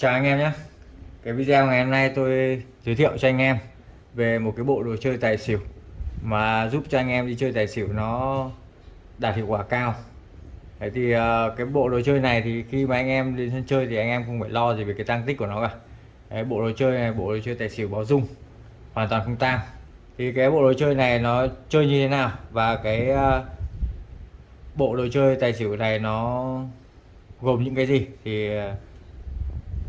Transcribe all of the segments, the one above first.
Chào anh em nhé. Cái video ngày hôm nay tôi giới thiệu cho anh em về một cái bộ đồ chơi tài xỉu mà giúp cho anh em đi chơi tài xỉu nó đạt hiệu quả cao. Thế thì ờ, cái bộ đồ chơi này thì khi mà anh em đến sân chơi thì anh em không phải lo gì về cái tăng tích của nó cả. Đấy, bộ đồ chơi này bộ đồ chơi tài xỉu báo dung hoàn toàn không tăng. thì cái bộ đồ chơi này nó chơi như thế nào và cái ờ, bộ đồ chơi tài xỉu này nó gồm những cái gì thì ờ,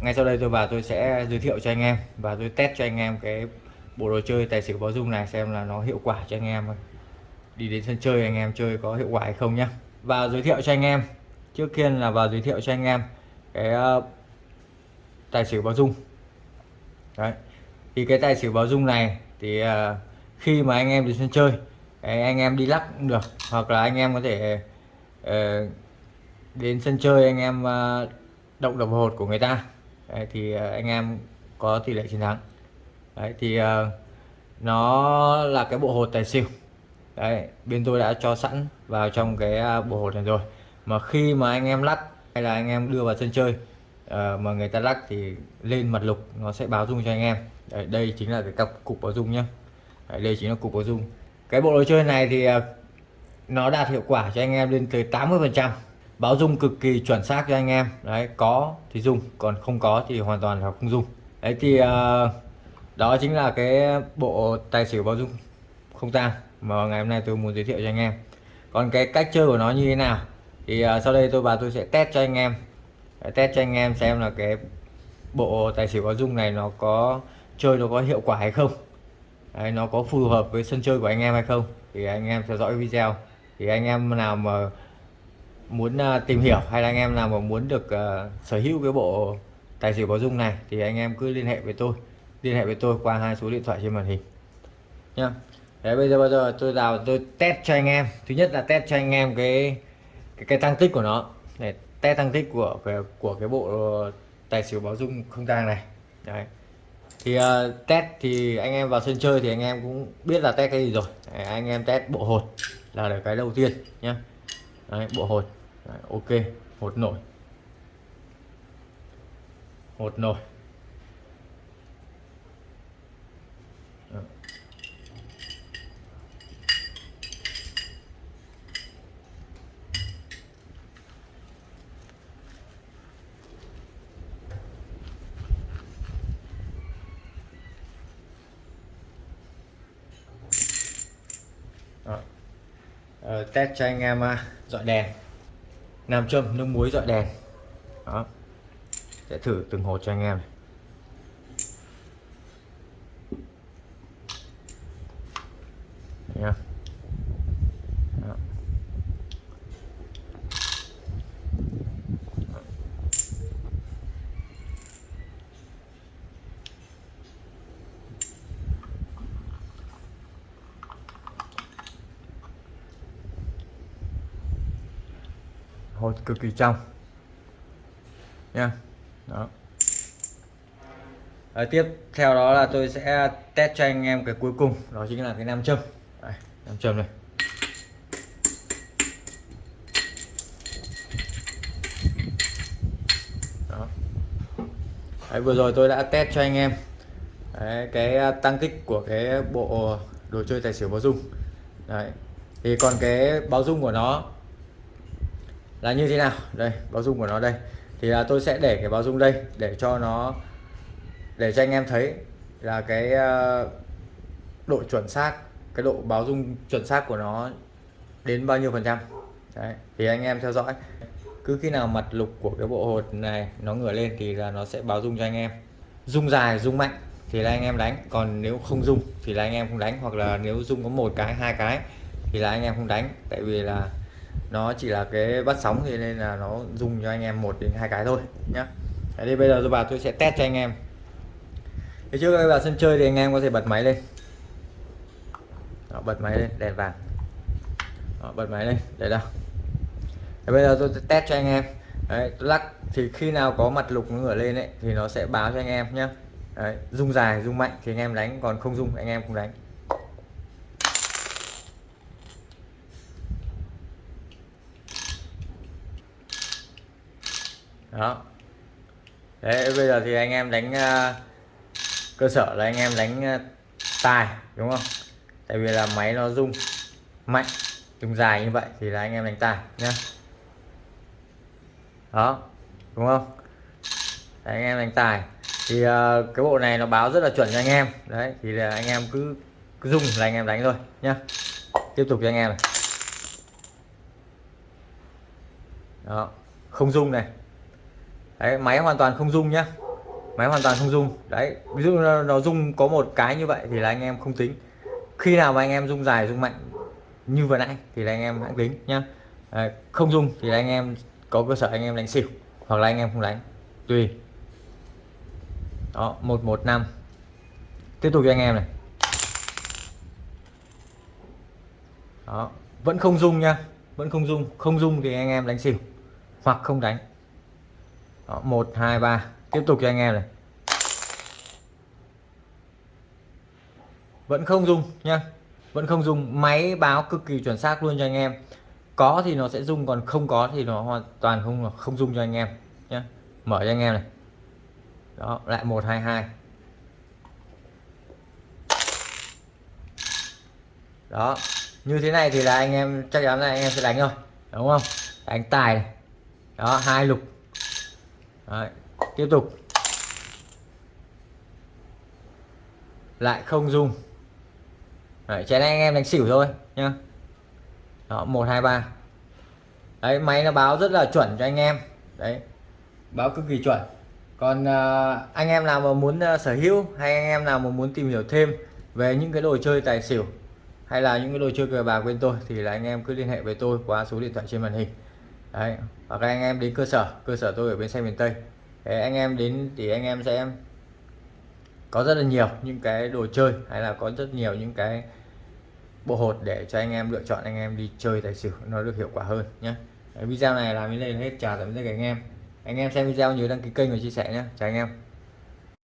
ngay sau đây tôi vào tôi sẽ giới thiệu cho anh em và tôi test cho anh em cái bộ đồ chơi tài xỉu báo dung này xem là nó hiệu quả cho anh em đi đến sân chơi anh em chơi có hiệu quả hay không nhá. Và giới thiệu cho anh em, trước tiên là vào giới thiệu cho anh em cái ờ, tài xỉu báo dung đấy, thì cái tài xỉu báo dung này thì ờ, khi mà anh em đến sân chơi anh em đi lắc cũng được, hoặc là anh em có thể ờ, đến sân chơi anh em động đồng hột của người ta. Đấy, thì ờ, anh em có tỷ lệ chiến thắng. Đấy, thì uh, nó là cái bộ hột tài xỉu. Đấy, bên tôi đã cho sẵn vào trong cái ờ, bộ hột này rồi. Mà khi mà anh em lắc hay là anh em đưa vào sân chơi uh, mà người ta lắc thì lên mặt lục nó sẽ báo dung cho anh em. Đấy, đây chính là cái cặp cục báo dung nhá. Đấy, đây chính là cục báo dung. Cái bộ đồ chơi này thì uh, nó đạt hiệu quả cho anh em lên tới 80 phần trăm báo dung cực kỳ chuẩn xác cho anh em. Đấy có thì dùng còn không có thì hoàn toàn là không dùng đấy thì uh, đó chính là cái bộ tài xỉu báo dung không tang mà ngày hôm nay tôi muốn giới thiệu cho anh em. Còn cái cách chơi của nó như thế nào? Thì uh, sau đây tôi và tôi sẽ test cho anh em. Test cho anh em xem là cái bộ tài xỉu báo dung này nó có chơi nó có hiệu quả hay không. Đấy, nó có phù hợp với sân chơi của anh em hay không. Thì anh em theo dõi video. Thì anh em nào mà muốn à, tìm hiểu hay là anh em nào mà muốn được uh, sở hữu cái bộ tài xỉu báo dung này thì anh em cứ liên hệ với tôi. Liên hệ với tôi qua hai số điện thoại trên màn hình. Nhá. Đấy bây giờ bây giờ tôi vào tôi test cho anh em. Thứ nhất là test cho anh em cái cái, cái tăng tích của nó. Để test tăng tích của của, của cái bộ tài xỉu báo dung không tang này. Đấy. Thì uh, test thì anh em vào sân chơi thì anh em cũng biết là test cái gì rồi. Đấy, anh em test bộ hột là được cái đầu tiên nhá. Đấy, bộ hột. Đấy, ok hột nổi. Hột nổi. Đấy. Ờ, test cho anh em dọn dọi đèn nam châm, nước muối dọi đèn. Đó. Sẽ thử từng hột cho anh em. này hột cực kỳ trong. Nha. Đó. Đấy, tiếp theo đó là tôi sẽ test cho anh em cái cuối cùng đó chính là cái nam châm. Đây, nam châm này. Đó. Đấy, vừa rồi tôi đã test cho anh em Đấy, cái à, tăng tích của cái bộ đồ chơi tài xỉu báo dung. Đấy. thì còn cái báo dung của nó là như thế nào? Đây, báo dung của nó đây. Thì là tôi sẽ để cái báo dung đây để cho nó, để cho anh em thấy là cái ờ, độ chuẩn xác, cái độ báo dung chuẩn xác của nó đến bao nhiêu phần trăm. Đấy. thì anh em theo dõi. Cứ khi nào mặt lục của cái bộ hột này nó ngửa lên thì là nó sẽ báo dung cho anh em. Dung dài, dung mạnh thì là anh em đánh. Còn nếu không dung thì là anh em không đánh. Hoặc là nếu dung có một cái, hai cái thì là anh em không đánh. Tại vì là nó chỉ là cái bắt sóng thì nên là nó dùng cho anh em một đến hai cái thôi nhá. Đấy, thì bây giờ tôi vào tôi sẽ test cho anh em. Thì trước khi vào sân chơi thì anh em có thể bật máy lên. Đó, bật máy lên đèn vàng. Đó, bật máy lên để đâu Đấy, bây giờ tôi sẽ test cho anh em. Đấy, tôi lắc thì khi nào có mặt lục ngửa lên ấy thì nó sẽ báo cho anh em nhé Đấy, rung dài rung mạnh thì anh em đánh còn không rung anh em không đánh. Đó. Đấy bây giờ thì anh em đánh uh, cơ sở là anh em đánh uh, tài đúng không? Tại vì là máy nó rung mạnh rung dài như vậy thì là anh em đánh tài nhé đó đúng không? Đấy, anh em đánh tài. Thì uh, cái bộ này nó báo rất là chuẩn cho anh em. Đấy thì là anh em cứ cứ dùng là anh em đánh thôi nhá. Tiếp tục cho anh em này. Đó không dung này đấy máy hoàn toàn không rung nhá. Máy hoàn toàn không rung. đấy ví dụ nó, nó có một cái như vậy thì là anh em không tính. Khi nào mà anh em rung dài rung mạnh như vừa nãy thì là anh em hãng tính nhá. À, không rung thì là anh em có cơ sở anh em đánh xỉu hoặc là anh em không đánh. Tùy. Đó một một năm. Tiếp tục cho anh em này. Đó vẫn không rung nha vẫn không rung, không rung thì anh em đánh xỉu hoặc không đánh đó, 1 2 3 tiếp tục cho anh em này. Vẫn không dùng nha. Vẫn không dùng. Máy báo cực kỳ chuẩn xác luôn cho anh em. Có thì nó sẽ dùng còn không có thì nó hoàn toàn không không dùng cho anh em nhé mở cho anh em này. Đó lại 122 đó như thế này thì là anh em chắc chắn là anh em sẽ đánh rồi đúng không? Đánh tài này. đó hai lục. Đấy. tiếp tục. Lại không dùng Đấy, chén anh em đánh xỉu thôi nhá. Đó một hai ba. Đấy máy nó báo rất là chuẩn cho anh em. Đấy báo cực kỳ chuẩn. Còn uh, anh em nào mà muốn uh, sở hữu hay anh em nào mà muốn tìm hiểu thêm về những cái đồ chơi tài xỉu hay là những cái đồ chơi cờ bạc bên tôi thì là anh em cứ liên hệ với tôi qua số điện thoại trên màn hình đấy hoặc anh em đến cơ sở cơ sở tôi ở bên xe miền tây. Đấy, anh em đến thì anh em sẽ có rất là nhiều những cái đồ chơi hay là có rất nhiều những cái bộ hột để cho anh em lựa chọn anh em đi chơi tài xỉu nó được hiệu quả hơn nhé video này làm đến đây là hết chào tạm biệt các anh em. Anh em xem video nhớ đăng ký kênh và chia sẻ nhé chào anh em.